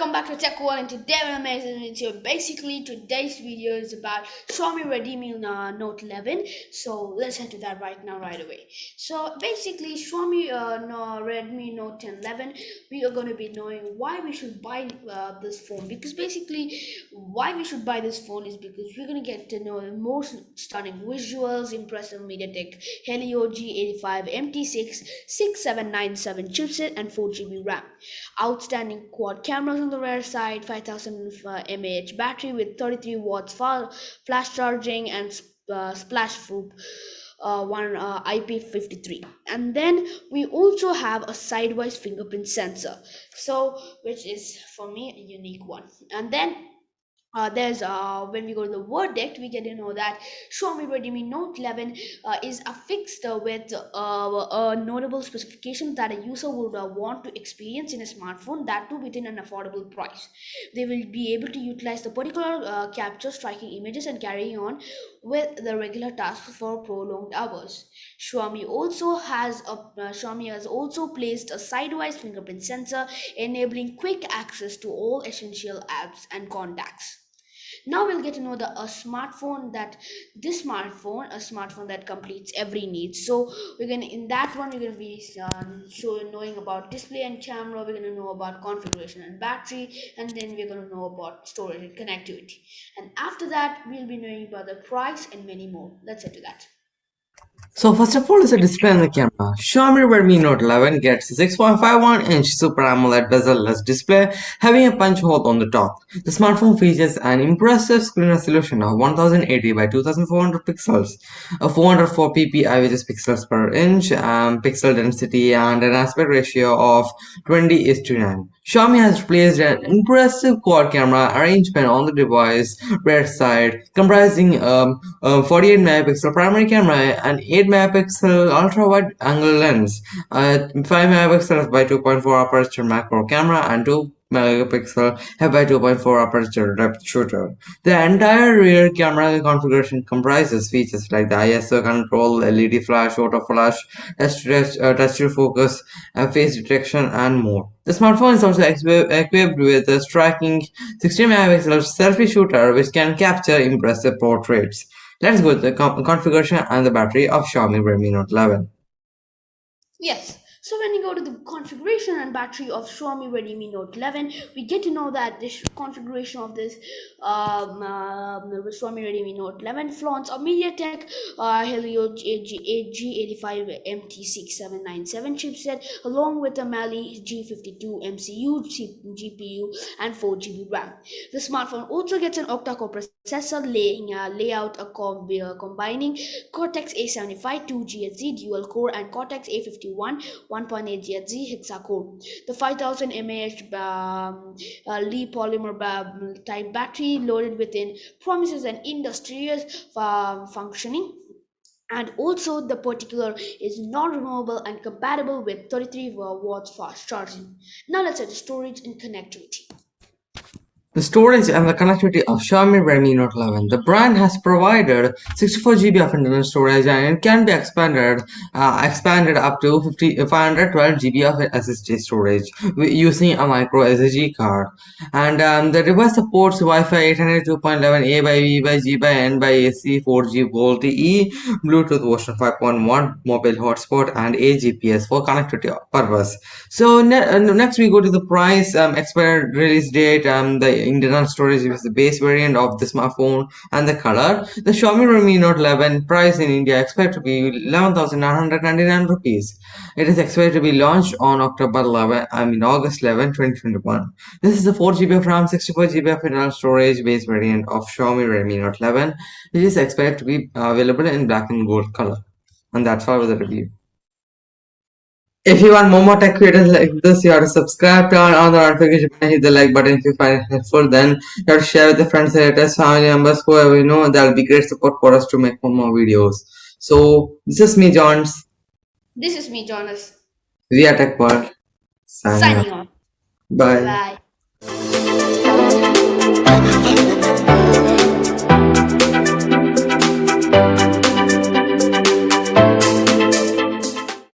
welcome back to Tech World and today we're amazing video. Basically today's video is about Xiaomi Redmi uh, Note 11 so let's head to that right now right away. So basically Xiaomi uh, Redmi Note 11 we are going to be knowing why we should buy uh, this phone because basically why we should buy this phone is because we're going to get to know the most stunning visuals, impressive MediaTek Helio G85 MT6 6797 chipset and 4GB RAM. Outstanding quad cameras the rear side, 5000 uh, mAh battery with 33 watts flash charging and uh, splash proof uh, one uh, IP53 and then we also have a sidewise fingerprint sensor. So which is for me a unique one. And then uh, there's uh, when we go to the verdict we get to know that Xiaomi Redmi Note 11 uh, is affixed uh, with uh, a notable specification that a user would uh, want to experience in a smartphone that too within an affordable price. They will be able to utilize the particular capture striking images and carrying on with the regular tasks for prolonged hours. Xiaomi also has a Xiaomi has also placed a sidewise fingerprint sensor enabling quick access to all essential apps and contacts now we'll get to know the a smartphone that this smartphone a smartphone that completes every need. So we're gonna in that one we're gonna be um, showing knowing about display and camera we're gonna know about configuration and battery and then we're gonna know about storage and connectivity. And after that we'll be knowing about the price and many more. Let's head to that so first of all is the display on the camera. Xiaomi Redmi Note 11 gets a 6.51 inch Super AMOLED bezel-less display having a punch hole on the top. The smartphone features an impressive screen resolution of 1080 by 2400 pixels, a 404 ppi which is pixels per inch, um, pixel density and an aspect ratio of 20 is to 9. Xiaomi has placed an impressive quad camera arrangement on the device rear side comprising um, a 48 megapixel primary camera and 8 megapixel ultra wide angle lens, a 5 megapixel by 2.4 aperture macro camera and 2 megapixel f/2.4 aperture depth shooter. The entire rear camera configuration comprises features like the ISO control, LED flash, auto flash, touch, uh, touch to focus, uh, face detection, and more. The smartphone is also equipped with a striking 16 megapixel selfie shooter which can capture impressive portraits. Let's go to the configuration and the battery of Xiaomi Redmi Note 11. Yes, so when you go to the configuration and battery of Xiaomi Redmi Note 11, we get to know that this configuration of this um, uh, Xiaomi Redmi Note 11 flaunts a MediaTek uh, Helio G85 MT6797 chipset along with a Mali G52 MCU GPU and 4GB RAM. The smartphone also gets an octa-core processor laying, uh, layout a uh, combining Cortex A75 2GHz dual core and Cortex A51 1.8 GHz hexa-core. The 5000 mAh um, uh, Li polymer type battery loaded within promises an industrious uh, functioning and also the particular is non-removable and compatible with 33 watts fast charging. Now let's add storage and connectivity. The storage and the connectivity of Xiaomi Redmi Note 11. The brand has provided 64GB of internal storage and it can be expanded uh, expanded up to 50, 512GB of SSD storage using a micro SD card. And um, the device supports Wi-Fi 802.11 A by B by G by N by AC 4G VoLTE, e Bluetooth version 5.1, mobile hotspot and a GPS for connectivity purpose. So ne uh, next we go to the price, um, expired release date, um, the internal storage is the base variant of the smartphone and the color. The Xiaomi Redmi Note 11 price in India is expected to be 11,999 rupees. It is expected to be launched on October 11, I mean August 11, 2021. This is the 4GB of RAM, 64GB of internal storage base variant of Xiaomi Redmi Note 11, which is expected to be available in black and gold color. And that's all with the review. If you want more more tech videos like this, you have to subscribe, turn on the notification button, hit the like button if you find it helpful. Then you have to share with your friends, relatives, family members, whoever you know. That'll be great support for us to make more, more videos. So this is me, Johns. This is me, Jonas. We are Tech World. Signing, Signing off. Bye. Bye.